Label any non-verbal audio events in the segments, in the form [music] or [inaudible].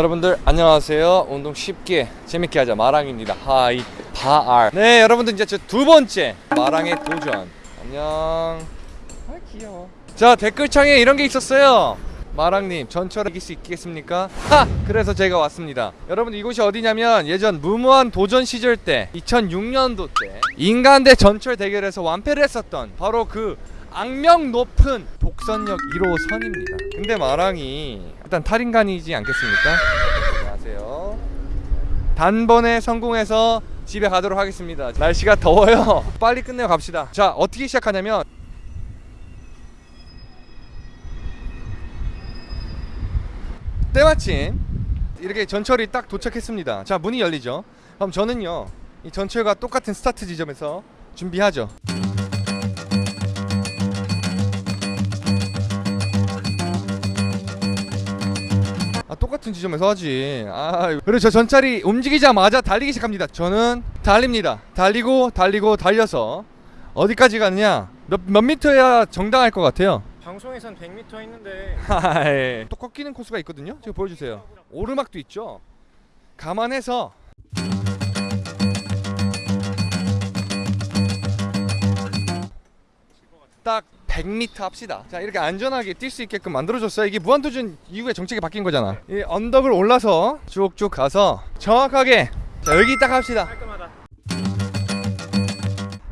여러분들 안녕하세요. 운동 쉽게 재밌게 하자. 마랑입니다. 하이 바알. 네 여러분들 이제 저 두 번째. 마랑의 도전. 안녕. 아 귀여워. 자 댓글창에 이런 게 있었어요. 마랑님 전철 이길 수 있겠습니까? 하! 그래서 제가 왔습니다. 여러분 이곳이 어디냐면 예전 무모한 도전 시절 때 2006년도 때 인간 대 전철 대결에서 완패를 했었던 바로 그 악명 높은 복선역 1호선입니다. 근데 마랑이 일단 탈인간이지 않겠습니까? 안녕하세요. 단번에 성공해서 집에 가도록 하겠습니다. 날씨가 더워요. [laughs] 빨리 끝내고 갑시다. 자 어떻게 시작하냐면 때마침 이렇게 전철이 딱 도착했습니다. 자 문이 열리죠. 그럼 저는요 이 전철과 똑같은 스타트 지점에서 준비하죠 똑같은 지점에서 하지. 아 그리고 저 전철이 움직이자마자 달리기 시작합니다. 저는 달립니다. 달리고 달리고 달려서 어디까지 가느냐? 몇, 몇 미터야 정당할 것 같아요? 방송에선 100m 있는데. 하이. 또 꺾이는 코스가 있거든요? 지금 보여주세요. 오르막도 있죠? 감안해서. 딱 100m 합시다. 자 이렇게 안전하게 뛸 수 있게끔 만들어줬어요. 이게 무한도전 이후에 정책이 바뀐 거잖아. 이 언덕을 올라서 쭉쭉 가서 정확하게 자 여기 딱 합시다. 깔끔하다.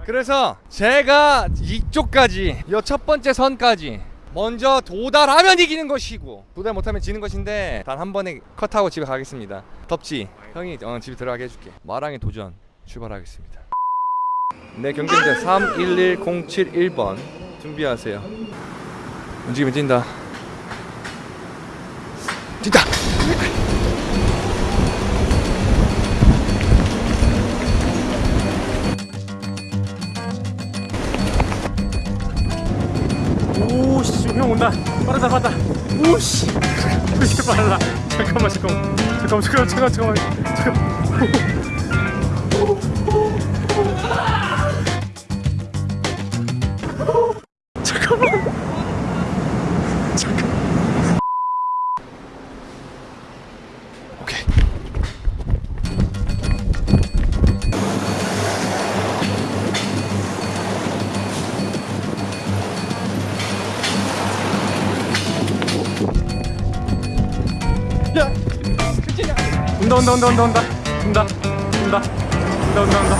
그래서 제가 이쪽까지 이 첫 번째 선까지 먼저 도달하면 이기는 것이고 도달 못하면 지는 것인데 단 한 번에 컷하고 집에 가겠습니다. 덥지? 형이 어, 집에 들어가게 해줄게. 마랑의 도전 출발하겠습니다. 네 경쟁자 311071번 준비하세요 움직이면 뛴다 뛴다 오씨 형 온다. 빠르다 빠르다. 오씨. 왜 이렇게 빨라? 잠깐만 잠깐만 잠깐만 잠깐만 잠깐만. 잠깐만. 온다 온다 온다 온다 온다 온다 온다 온다 온다 온다.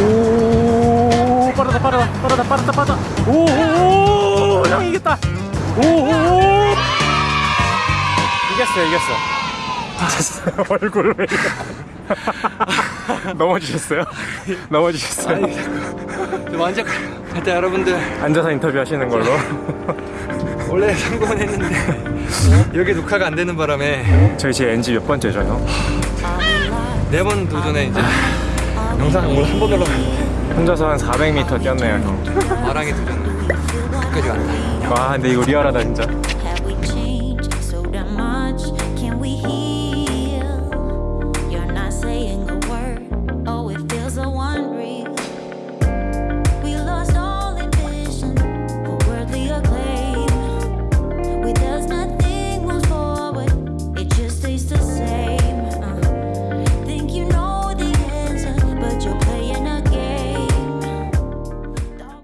오 빠르다 빠르다 빠르다 빠르다 빠르다. 오형 이겼다. 오오 이겼어요 이겼어. 다쳤어요 얼굴 왜? [laughs] 넘어지셨어요? [laughs] 넘어지셨어요? 완전 일단 여러분들 앉아서 인터뷰 하시는 걸로 [laughs] 원래 성공은 했는데 여기 녹화가 안 되는 바람에 저희 지금 NG 몇 번째죠 형? 네번 도전에 이제 영상 오늘 한번 올라갔는데 혼자서 한 400m 뛰었네요 형. 마랑의 도전 끝까지 간다. 와 근데 이거 리얼하다 진짜